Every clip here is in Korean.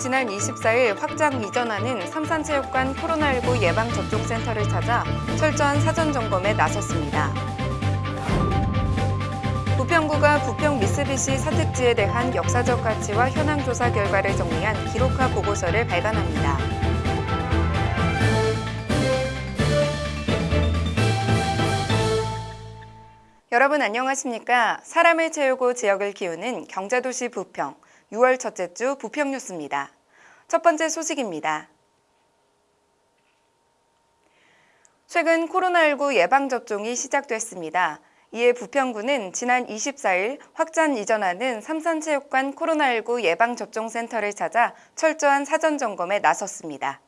지난 24일 확장 이전하는 삼산체육관 코로나19 예방접종센터를 찾아 철저한 사전 점검에 나섰습니다. 부평구가 부평 미쓰비시 사택지에 대한 역사적 가치와 현황 조사 결과를 정리한 기록화 보고서를 발간합니다. 여러분 안녕하십니까? 사람을 채우고 지역을 키우는 경제도시 부평 6월 첫째 주 부평 뉴스입니다. 첫 번째 소식입니다. 최근 코로나19 예방접종이 시작됐습니다. 이에 부평구는 지난 24일 확장 이전하는 삼산체육관 코로나19 예방접종센터를 찾아 철저한 사전 점검에 나섰습니다.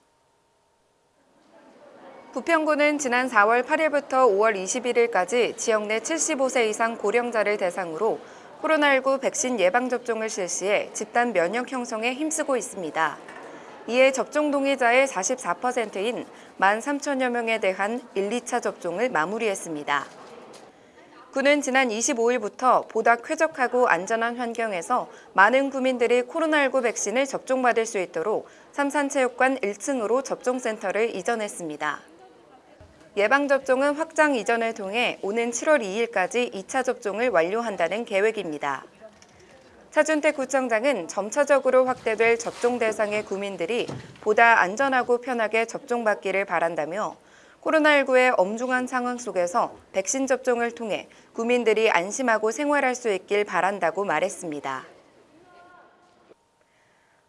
부평구는 지난 4월 8일부터 5월 21일까지 지역 내 75세 이상 고령자를 대상으로 코로나19 백신 예방접종을 실시해 집단 면역 형성에 힘쓰고 있습니다. 이에 접종 동의자의 44%인 1만 3천여 명에 대한 1, 2차 접종을 마무리했습니다. 구는 지난 25일부터 보다 쾌적하고 안전한 환경에서 많은 구민들이 코로나19 백신을 접종받을 수 있도록 삼산체육관 1층으로 접종센터를 이전했습니다. 예방접종은 확장 이전을 통해 오는 7월 2일까지 2차 접종을 완료한다는 계획입니다. 차준택 구청장은 점차적으로 확대될 접종 대상의 구민들이 보다 안전하고 편하게 접종받기를 바란다며 코로나19의 엄중한 상황 속에서 백신 접종을 통해 구민들이 안심하고 생활할 수 있길 바란다고 말했습니다.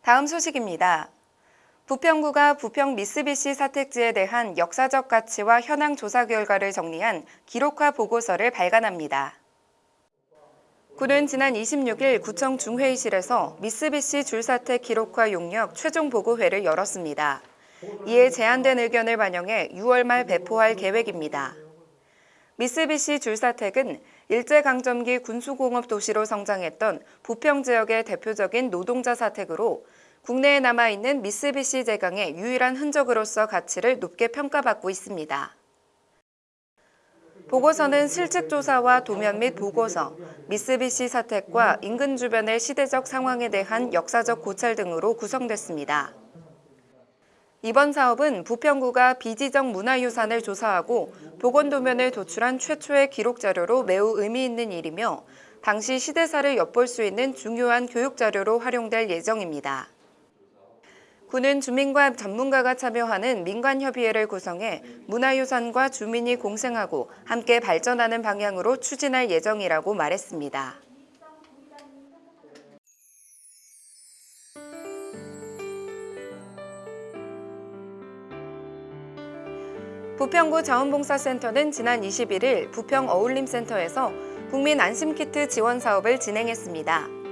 다음 소식입니다. 부평구가 부평 미쓰비시 사택지에 대한 역사적 가치와 현황 조사 결과를 정리한 기록화 보고서를 발간합니다. 구는 지난 26일 구청 중회의실에서 미쓰비시 줄사택 기록화 용역 최종 보고회를 열었습니다. 이에 제안된 의견을 반영해 6월 말 배포할 계획입니다. 미쓰비시 줄사택은 일제강점기 군수공업 도시로 성장했던 부평 지역의 대표적인 노동자 사택으로 국내에 남아있는 미쓰비시 제강의 유일한 흔적으로서 가치를 높게 평가받고 있습니다. 보고서는 실측조사와 도면 및 보고서, 미쓰비시 사택과 인근 주변의 시대적 상황에 대한 역사적 고찰 등으로 구성됐습니다. 이번 사업은 부평구가 비지적 문화유산을 조사하고 복원도면을 도출한 최초의 기록 자료로 매우 의미 있는 일이며 당시 시대사를 엿볼 수 있는 중요한 교육 자료로 활용될 예정입니다. 구는 주민과 전문가가 참여하는 민관협의회를 구성해 문화유산과 주민이 공생하고 함께 발전하는 방향으로 추진할 예정이라고 말했습니다. 부평구 자원봉사센터는 지난 21일 부평 어울림센터에서 국민 안심키트 지원 사업을 진행했습니다.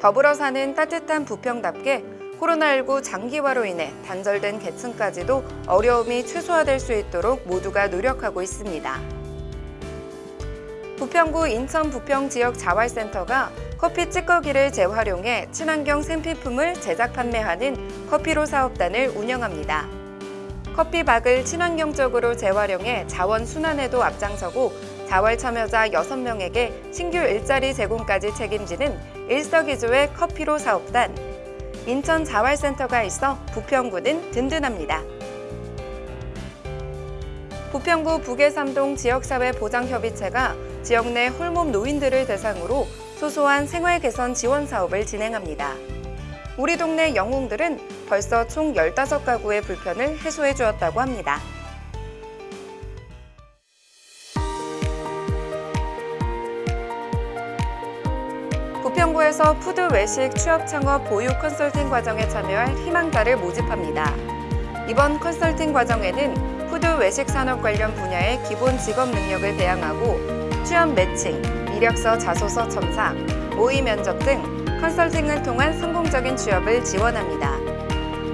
더불어 사는 따뜻한 부평답게 코로나19 장기화로 인해 단절된 계층까지도 어려움이 최소화될 수 있도록 모두가 노력하고 있습니다. 부평구 인천 부평 지역 자활센터가 커피 찌꺼기를 재활용해 친환경 생필품을 제작 판매하는 커피로 사업단을 운영합니다. 커피박을 친환경적으로 재활용해 자원 순환에도 앞장서고 자활 참여자 6명에게 신규 일자리 제공까지 책임지는 일석이조의 커피로 사업단 인천 자활센터가 있어 부평구는 든든합니다. 부평구 북해삼동 지역사회보장협의체가 지역 내 홀몸 노인들을 대상으로 소소한 생활 개선 지원 사업을 진행합니다. 우리 동네 영웅들은 벌써 총 15가구의 불편을 해소해 주었다고 합니다. 부평구에서 food 외식 취업 창업 보유 컨설팅 과정에 참여할 희망자를 모집합니다. 이번 컨설팅 과정에는 food 외식 산업 관련 분야의 기본 직업 능력을 배양하고 취업 매칭, 이력서 자소서 첨삭, 모의 면접 등 컨설팅을 통한 성공적인 취업을 지원합니다.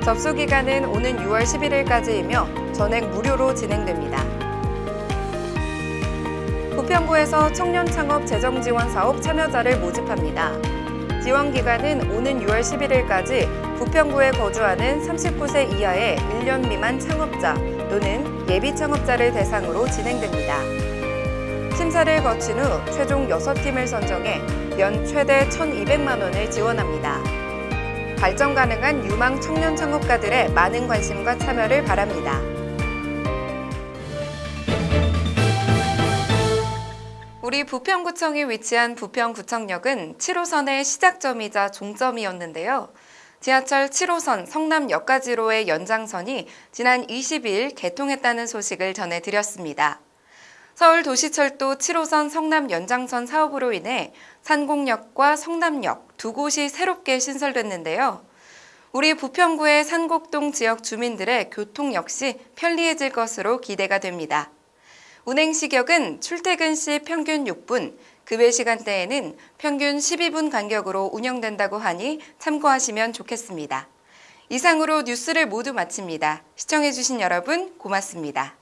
접수 기간은 오는 6월 11일까지이며 전액 무료로 진행됩니다. 부평구에서 청년 창업 재정 지원 사업 참여자를 모집합니다. 지원 기간은 오는 6월 11일까지 부평구에 거주하는 39세 이하의 1년 미만 창업자 또는 예비 창업자를 대상으로 진행됩니다. 심사를 거친 후 최종 6팀을 선정해 연 최대 1,200만 원을 지원합니다. 발전 가능한 유망 청년 창업가들의 많은 관심과 참여를 바랍니다. 우리 부평구청이 위치한 부평구청역은 7호선의 시작점이자 종점이었는데요. 지하철 7호선 성남역까지로의 연장선이 지난 20일 개통했다는 소식을 전해드렸습니다. 서울도시철도 7호선 성남 연장선 사업으로 인해 산곡역과 성남역 두 곳이 새롭게 신설됐는데요. 우리 부평구의 산곡동 지역 주민들의 교통 역시 편리해질 것으로 기대가 됩니다. 운행 시격은 출퇴근 시 평균 6분, 급외 시간대에는 평균 12분 간격으로 운영된다고 하니 참고하시면 좋겠습니다. 이상으로 뉴스를 모두 마칩니다. 시청해주신 여러분 고맙습니다.